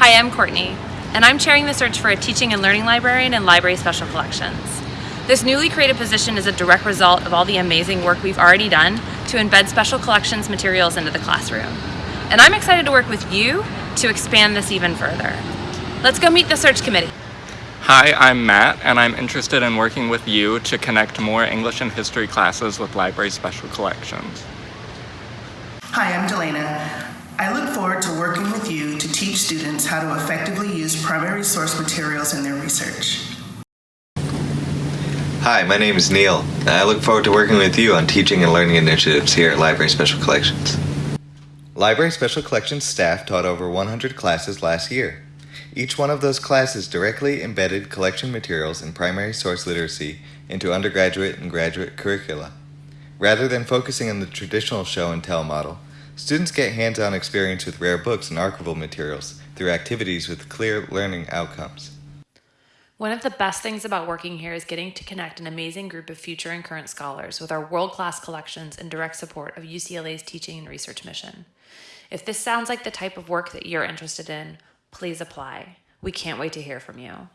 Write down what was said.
Hi, I'm Courtney, and I'm chairing the search for a teaching and learning librarian in Library Special Collections. This newly created position is a direct result of all the amazing work we've already done to embed special collections materials into the classroom. And I'm excited to work with you to expand this even further. Let's go meet the search committee. Hi, I'm Matt, and I'm interested in working with you to connect more English and history classes with Library Special Collections. Hi, I'm Delana. I look forward to working with you to teach students how to effectively use primary source materials in their research. Hi, my name is Neil, I look forward to working with you on teaching and learning initiatives here at Library Special Collections. Library Special Collections staff taught over 100 classes last year. Each one of those classes directly embedded collection materials and primary source literacy into undergraduate and graduate curricula. Rather than focusing on the traditional show and tell model, students get hands-on experience with rare books and archival materials through activities with clear learning outcomes. One of the best things about working here is getting to connect an amazing group of future and current scholars with our world-class collections and direct support of UCLA's teaching and research mission. If this sounds like the type of work that you're interested in, please apply. We can't wait to hear from you.